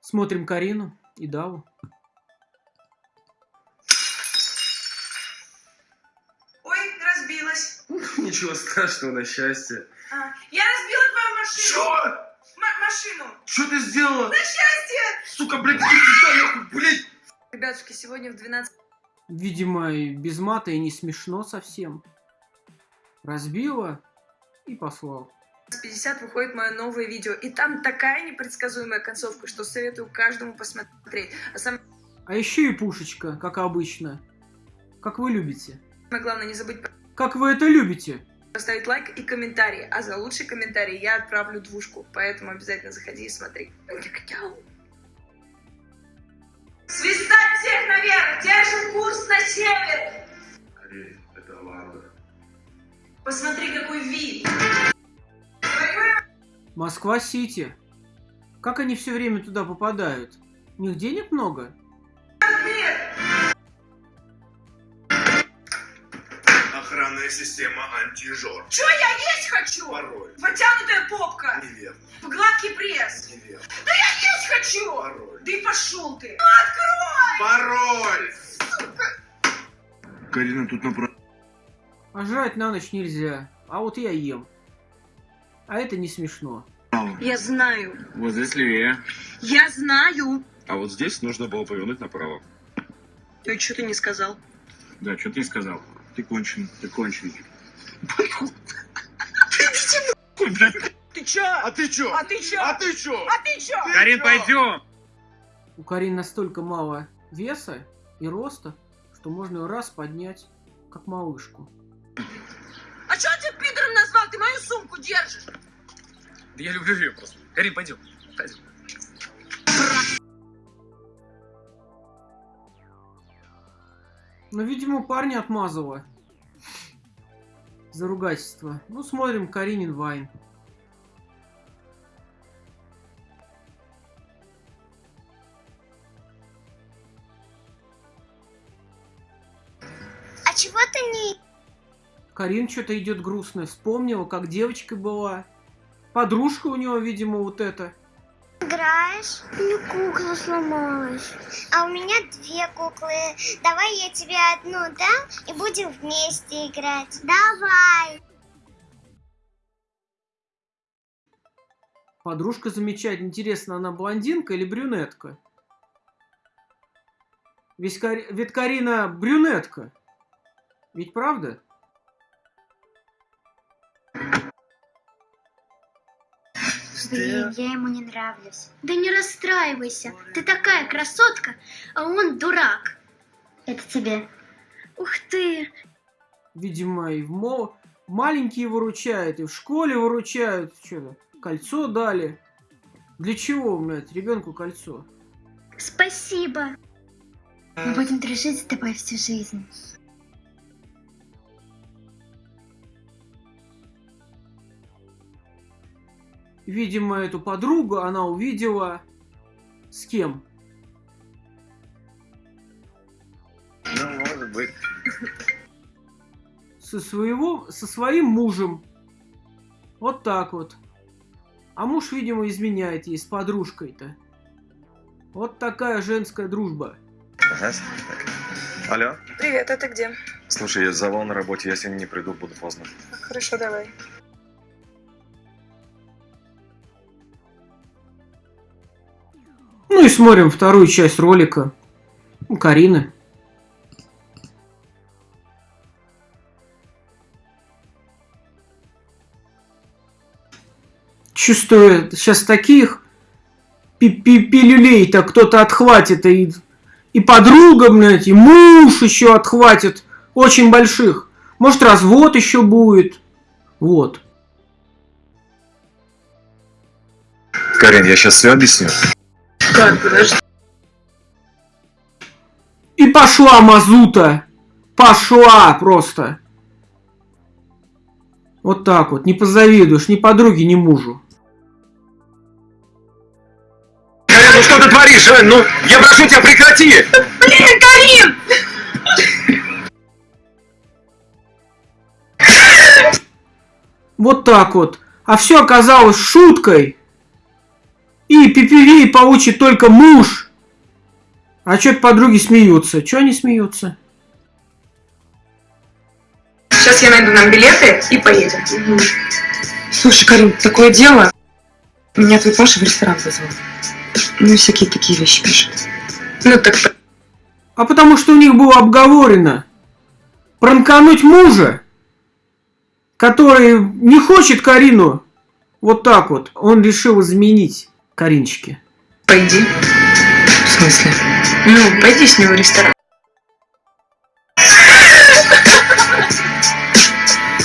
Смотрим Карину и Даву. Ой, разбилась. Ничего страшного, на счастье. А, я разбила твою машину. Чё? М- машину. Что ты сделала? На счастье. Сука, блядь, иди сюда, нахуй, блядь! Ребятушки, сегодня в 12 Видимо, и без мата и не смешно совсем. Разбила и послал. 50 выходит мое новое видео. И там такая непредсказуемая концовка, что советую каждому посмотреть. А самое А еще и пушечка, как обычно. Как вы любите. главное, не забудь Как вы это любите? поставить лайк и комментарий. А за лучший комментарий я отправлю двушку. Поэтому обязательно заходи и смотри. Свистать всех наверх! Держим курс на север! Это. Посмотри, какой вид! Москва-Сити. Как они все время туда попадают? У них денег много? Охранная система антижор. Чё я есть хочу? Пароль. Потянутая попка! Неверно. Гладкий пресс! Неверно. Есть хочу! Пароль. Да и пошел ты! Пароль! Карина, тут напротив. А жрать на ночь нельзя. А вот я ем. А это не смешно. Я знаю. Вот здесь левее. Я знаю. А вот здесь нужно было повернуть направо. И что ты не сказал? Да, что ты сказал? Ты кончен, ты кончен. Ты чё? А ты чё? А ты чё? А ты чё? А ты чё? Карин, пойдем! У Карин настолько мало веса и роста, что можно ее раз поднять, как малышку. А чё ты пидором назвал? Ты мою сумку держишь. Да я люблю ее просто. Карин, пойдем. Пойдем. Но, видимо, парня отмазала. За ругательство. Ну, смотрим Каринин Вайн. А чего ты не Карин что-то идет грустная. Вспомнила, как девочкой была. Подружка у него, видимо, вот эта. играешь? У меня кукла сломалась. А у меня две куклы. Давай я тебе одну дам и будем вместе играть. Давай. Подружка замечательная. Интересно, она блондинка или брюнетка? Ведь, ведь Карина брюнетка. Ведь правда? Я ему не нравлюсь. Да не расстраивайся. Ты такая красотка, а он дурак. Это тебе. Ух ты. Видимо, и в мо... маленькие выручают, и в школе выручают. Что-то кольцо дали. Для чего, блядь, ребенку кольцо? Спасибо. Мы будем дружить с тобой всю жизнь. Видимо, эту подругу она увидела с кем? Ну, может быть. Со своего, со своим мужем. Вот так вот. А муж, видимо, изменяет ей с подружкой-то. Вот такая женская дружба. Ага. Алло? Привет, это где? Слушай, я завал на работе, я сегодня не приду, буду поздно. Хорошо, давай. Ну и смотрим вторую часть ролика. У Карины. Чувствую, сейчас таких пи- пи- пилюлей-то кто-то отхватит. И, и подруга, блядь, и муж еще отхватит. Очень больших. Может, развод еще будет. Вот. Карин, я сейчас все объясню. Подожди. И пошла мазута. Пошла просто. Вот так вот. Не позавидуешь ни подруге, ни мужу. Карин, ну что ты творишь, а? Ну, я прошу тебя, прекрати! Блин, Карин! Вот так вот. А все оказалось шуткой. И пипивей получит только муж. А что-то подруги смеются. Чё они смеются? Сейчас я найду нам билеты и поедем. Слушай, Карин, такое дело. Меня твой Паша в ресторан вызвал. Ну, всякие такие вещи пишет. Ну так А потому что у них было обговорено пранкануть мужа, который не хочет Карину вот так вот. Он решил изменить Каринчике. пойди. В смысле? Ну, пойди с ним в ресторан.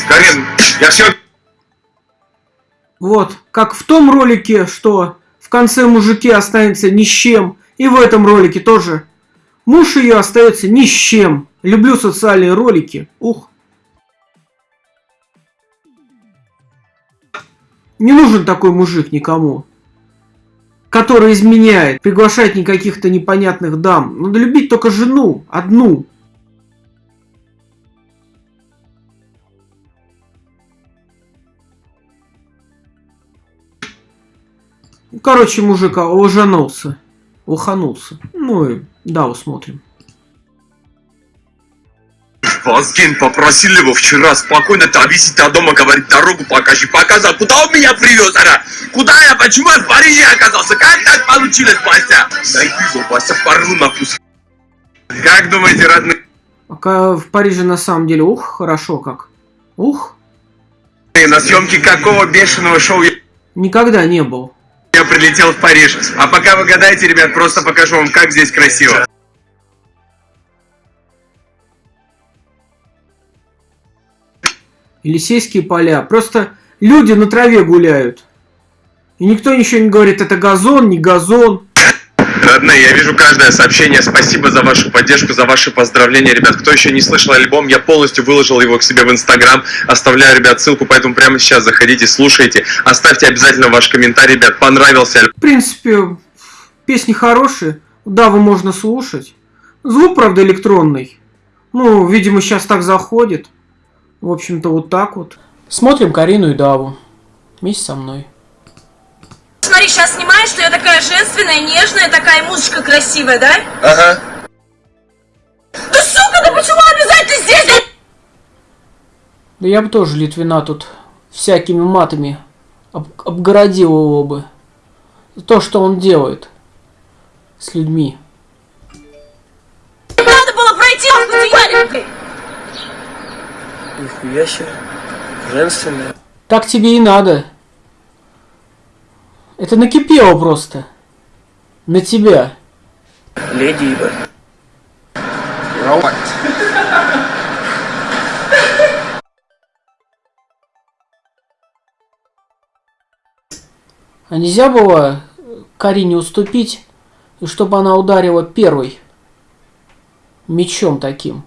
Карин, я все... Вот, как в том ролике, что в конце мужики останется ни с чем, и в этом ролике тоже. Муж ее остается ни с чем. Люблю социальные ролики. Ух. Не нужен такой мужик никому. Который изменяет, приглашает не каких-то непонятных дам. Надо любить только жену, одну. Ну, Короче, мужик ложанулся. Уханулся. Ну и да, усмотрим. Вазген попросил его вчера спокойно довезти до дома, говорит, дорогу покажи. Показал, куда он меня привез, она? Куда я, почему я в Париже оказался? Как так получилось, Вася? Найди его, Вася, порву на. Как думаете, родные? В Париже на самом деле, ух, хорошо как. Ух, На съемке какого бешеного шоу я- никогда не был. я прилетел в Париж? А пока вы гадаете, ребят, просто покажу вам, как здесь красиво. Елисейские поля. Просто люди на траве гуляют. И никто ничего не говорит, это газон, не газон. Родные, я вижу каждое сообщение. Спасибо за вашу поддержку, за ваши поздравления, ребят. Кто еще не слышал альбом, я полностью выложил его к себе в Инстаграм. Оставляю, ребят, ссылку, поэтому прямо сейчас заходите, слушайте. Оставьте обязательно ваш комментарий, ребят. Понравился альбом? В принципе, песни хорошие. Даву можно слушать. Звук, правда, электронный. Ну, видимо, сейчас так заходит. В общем-то, вот так вот. Смотрим Карину и Даву. Вместе со мной. Смотри, сейчас снимаешь, что я такая женственная, нежная, такая музычка красивая, да? Ага. Да сука, да почему обязательно здесь? Да я бы тоже Литвина тут всякими матами об- обгородил его бы. За То, что он делает с людьми. Надо было пройти путевале. Нихуя себе. Женственная. Так тебе и надо. Это накипело просто. На тебя. Леди ебать. А нельзя было Карине уступить, и чтобы она ударила первой мечом таким.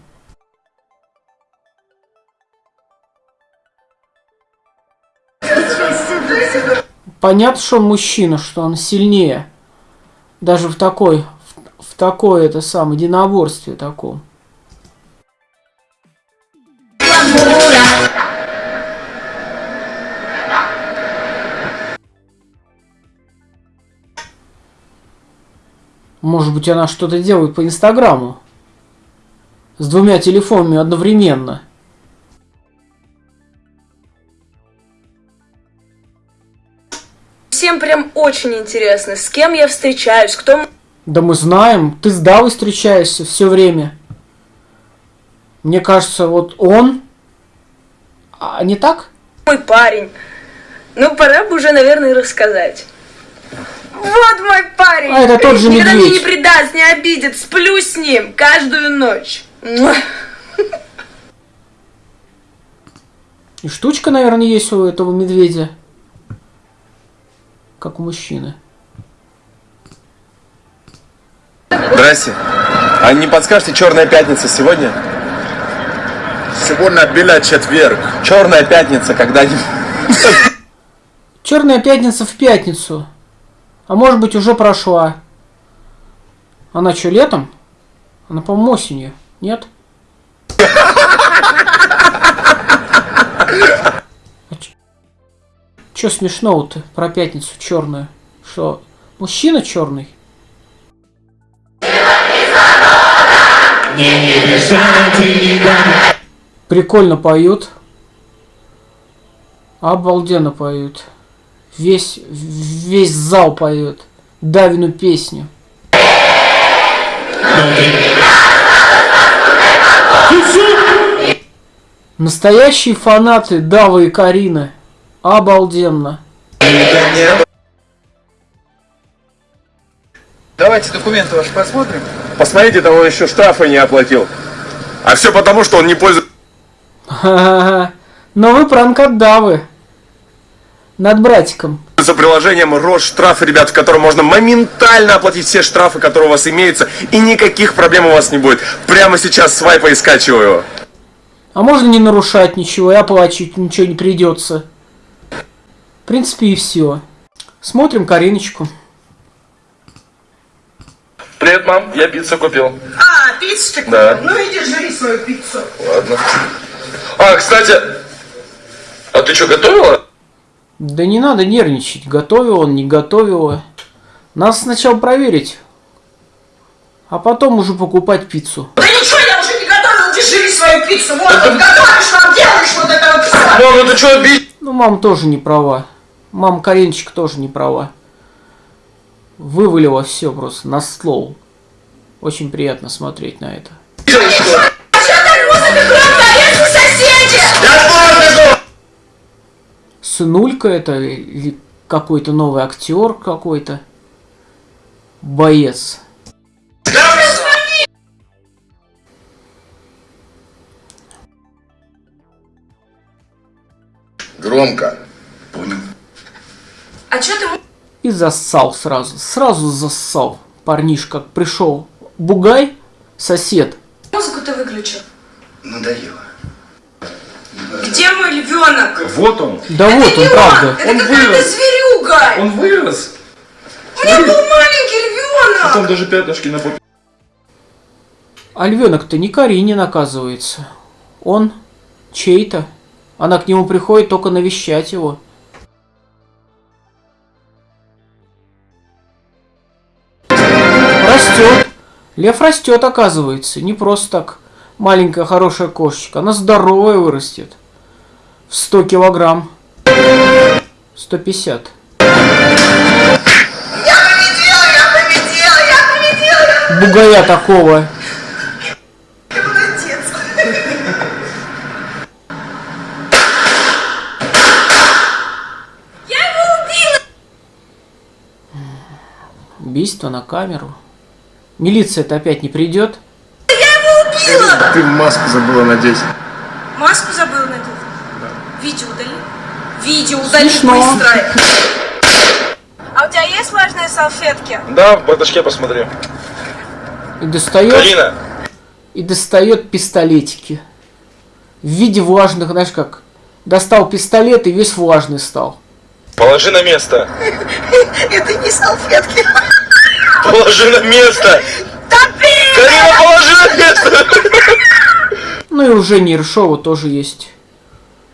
Понятно, что он мужчина, что он сильнее. Даже в такой, в, в такой это самое единоборстве таком. Может быть, она что-то делает по Инстаграму. С двумя телефонами одновременно. Всем прям очень интересно, с кем я встречаюсь, кто Да мы знаем, ты с Давой встречаешься все время. Мне кажется, вот он... А не так? мой парень. Ну, пора бы уже, наверное, рассказать. Вот мой парень! А, это тот же Никогда меня не медведь. предаст, не обидит, сплю с ним каждую ночь. И штучка, наверное, есть у этого медведя. Как у мужчины. Здрасте. А не подскажете, Черная пятница сегодня? Сегодня белый четверг. Черная пятница когда-нибудь? Черная пятница в пятницу. А может быть уже прошла. Она что, летом? Она, по-моему, осенью. Нет? Ч- Чё смешного-то про пятницу черную? Что, Мужчина черный. Прикольно поют. Обалденно поют. Весь, весь зал поет. Давину песню. Настоящие фанаты Давы и Карины. Обалденно. Давайте документы ваши посмотрим. Посмотрите, того еще штрафы не оплатил. А все потому, что он не пользуется Ха-ха-ха. Новый пранк от Давы. Над братиком. приложением Росштраф, ребят, в котором можно моментально оплатить все штрафы, которые у вас имеются, и никаких проблем у вас не будет. Прямо сейчас свайпаю и скачиваю. А можно не нарушать ничего и оплачивать ничего не придется. В принципе и все. Смотрим Кариночку. Привет, мам, я пиццу купил. А, пиццу Да. Ну иди жри свою пиццу. Ладно. А, кстати, а ты что, готовила? Да не надо нервничать, готовил он, не готовила. Надо сначала проверить, а потом уже покупать пиццу. Да ничего, я уже не готовила, жри свою пиццу. Вот, вот готовишь, нам делаешь вот это вот. Мам, ну ты что, обидел? Ну, мама тоже не права. Мама Кариночка тоже не права. Вывалила все просто на стол. Очень приятно смотреть на это. Сынулька это или какой-то новый актер какой-то? Боец. Громко. А что ты И зассал сразу. Сразу зассал. Парнишка пришел. Бугай, сосед. музыку-то выключил? Надоело. Где мой львенок? Вот он. Да вот он, правда. Это Он вырос. зверюга! Он вырос. У меня был маленький львенок! Там даже пятнышки на попе. А львенок-то не Каринин, оказывается. Он чей-то. Она к нему приходит только навещать его. Лев растет, оказывается. Не просто так. Маленькая хорошая кошечка. Она здоровая вырастет. В 100 килограмм. 150. Бугая такого. Убийство на камеру. Милиция-то опять не придет. Ты маску забыла надеть. Маску забыл надеть? Видео удали? Видео удали Смешно. быстро! А у тебя есть влажные салфетки? Да, в бардачке посмотри. И достает, Карина, и достает пистолетики. В виде влажных, знаешь как, достал пистолет и весь влажный стал. положи на место. Это не салфетки! Положи на место. Карина, положи на место. Ну и у Жени Ершова тоже есть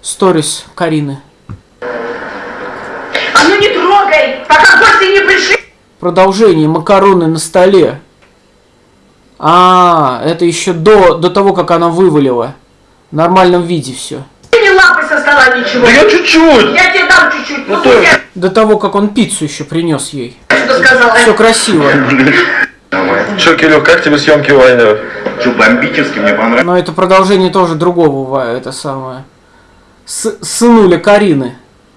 сторис Карины. А ну не трогай, пока гости не пришли! Продолжение макароны на столе. А, это еще до, до того, как она вывалила. В нормальном виде все. Ты не лапай со стола ничего! Да я чуть-чуть. Я тебе дам чуть-чуть, ну то- я До того, как он пиццу еще принес ей. что сказала. Все красиво. Че, Кирюх, как тебе съемки Вайнера? Что, бомбически мне понравилось. Но это продолжение тоже другого, это самое. С- сынуля Карины.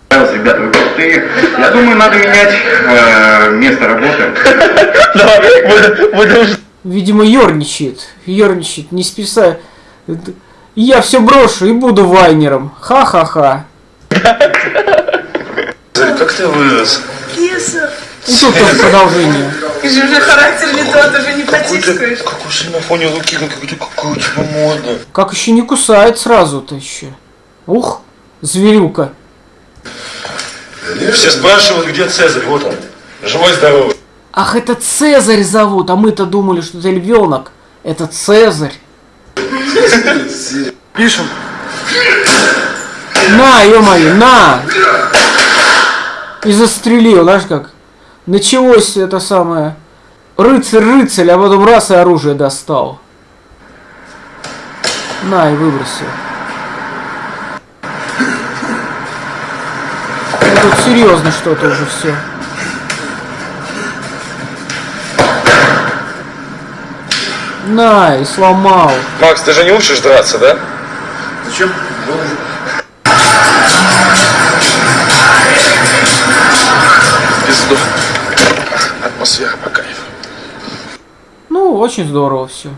Ребята, вы крутые. Я думаю, надо менять э, место работы. Давай, будем Видимо, ерничает. Ерничает, не списая. Я все брошу и буду вайнером. Ха-ха-ха. Как ты вырос? Киса, И тут тоже продолжение. ты же уже характер не тот, уже не потискаешь. Какой же на фоне руки, какой-то какой у тебя модный. Как еще не кусает сразу-то еще. Ух, зверюка. Все спрашивают, где Цезарь, вот он. Живой, здоровый. Ах, это Цезарь зовут, а мы-то думали, что это львенок. Это Цезарь. Пишем. На, ё-моё, на! И застрелил, знаешь как? Началось это самое. Рыцарь-рыцарь, а потом раз и оружие достал. На, и выбросил. Тут серьезно что-то уже все. На, и сломал. Макс, ты же не учишь драться, да? Зачем? Очень здорово все.